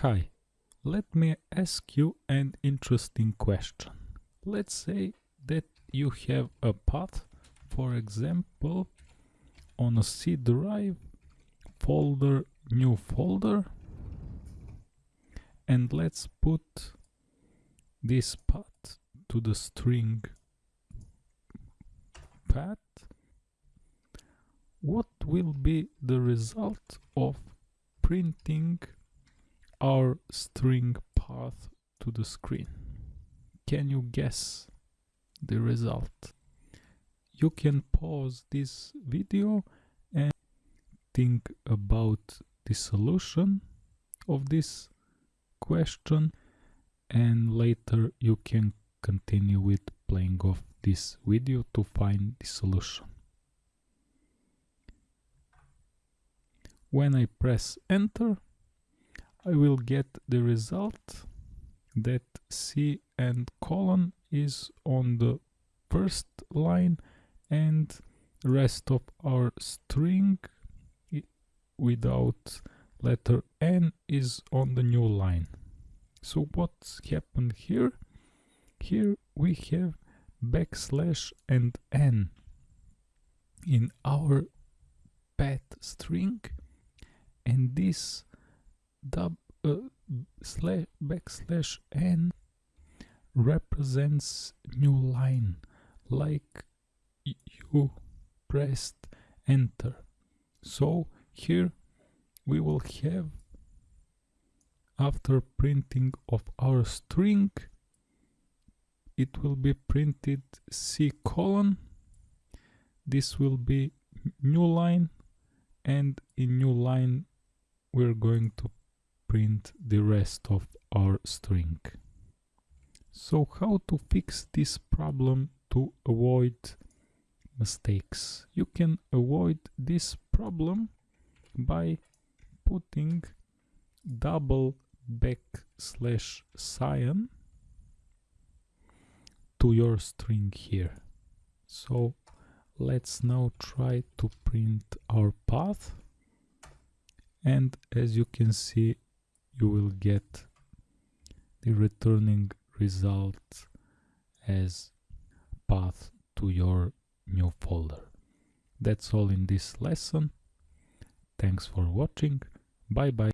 Hi, let me ask you an interesting question. Let's say that you have a path, for example, on a C drive, folder, new folder, and let's put this path to the string path. What will be the result of printing our string path to the screen. Can you guess the result? You can pause this video and think about the solution of this question and later you can continue with playing of this video to find the solution. When I press enter I will get the result that C and colon is on the first line and rest of our string without letter N is on the new line. So what's happened here? Here we have backslash and N in our path string and this dub uh, slash backslash n represents new line like you pressed enter. So here we will have after printing of our string it will be printed c colon. This will be new line and in new line we're going to print the rest of our string. So how to fix this problem to avoid mistakes? You can avoid this problem by putting double backslash cyan to your string here. So let's now try to print our path and as you can see you will get the returning result as path to your new folder. That's all in this lesson. Thanks for watching. Bye bye.